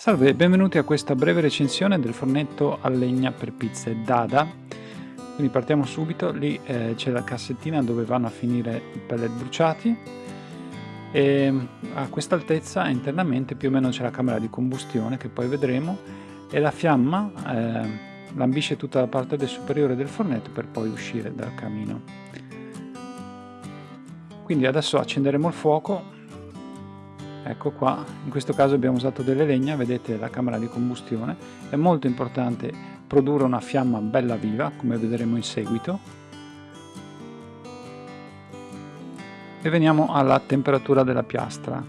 Salve e benvenuti a questa breve recensione del fornetto a legna per pizze Dada. Quindi partiamo subito, lì eh, c'è la cassettina dove vanno a finire i pellet bruciati e a questa altezza internamente più o meno c'è la camera di combustione che poi vedremo e la fiamma eh, lambisce tutta la parte superiore del fornetto per poi uscire dal camino. Quindi adesso accenderemo il fuoco ecco qua in questo caso abbiamo usato delle legna vedete la camera di combustione. È molto importante produrre una fiamma bella viva come vedremo in seguito. E veniamo alla temperatura della piastra.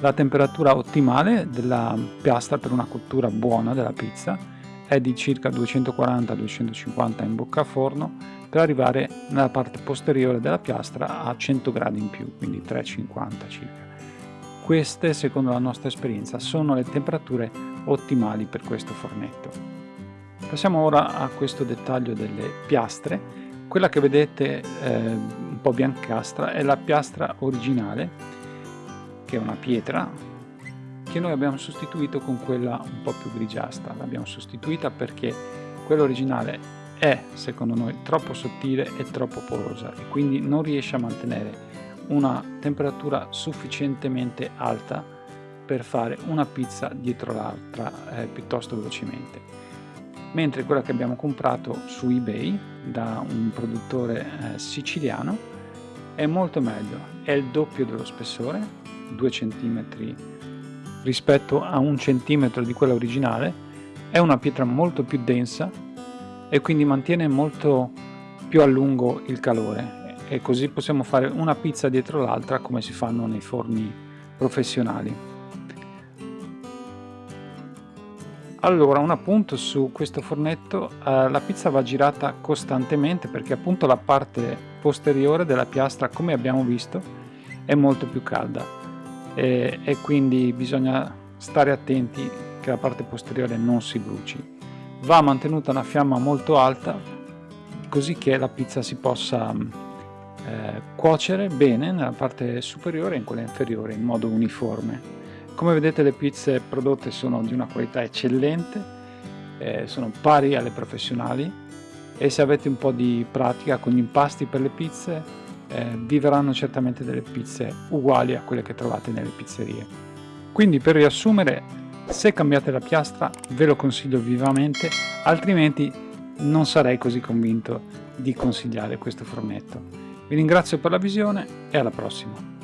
La temperatura ottimale della piastra per una cottura buona della pizza è di circa 240-250 in bocca a forno per arrivare nella parte posteriore della piastra a 100 gradi in più quindi 350 circa queste, secondo la nostra esperienza, sono le temperature ottimali per questo fornetto. Passiamo ora a questo dettaglio delle piastre. Quella che vedete eh, un po' biancastra è la piastra originale, che è una pietra, che noi abbiamo sostituito con quella un po' più grigiastra. L'abbiamo sostituita perché quella originale è, secondo noi, troppo sottile e troppo porosa e quindi non riesce a mantenere una temperatura sufficientemente alta per fare una pizza dietro l'altra eh, piuttosto velocemente. Mentre quella che abbiamo comprato su ebay da un produttore eh, siciliano è molto meglio è il doppio dello spessore 2 cm rispetto a un centimetro di quella originale è una pietra molto più densa e quindi mantiene molto più a lungo il calore e così possiamo fare una pizza dietro l'altra come si fanno nei forni professionali. Allora, un appunto su questo fornetto, eh, la pizza va girata costantemente perché appunto la parte posteriore della piastra, come abbiamo visto, è molto più calda e, e quindi bisogna stare attenti che la parte posteriore non si bruci. Va mantenuta una fiamma molto alta così che la pizza si possa eh, cuocere bene nella parte superiore e in quella inferiore in modo uniforme. Come vedete le pizze prodotte sono di una qualità eccellente, eh, sono pari alle professionali e se avete un po' di pratica con gli impasti per le pizze eh, vi verranno certamente delle pizze uguali a quelle che trovate nelle pizzerie. Quindi per riassumere, se cambiate la piastra ve lo consiglio vivamente, altrimenti non sarei così convinto di consigliare questo fornetto. Vi ringrazio per la visione e alla prossima.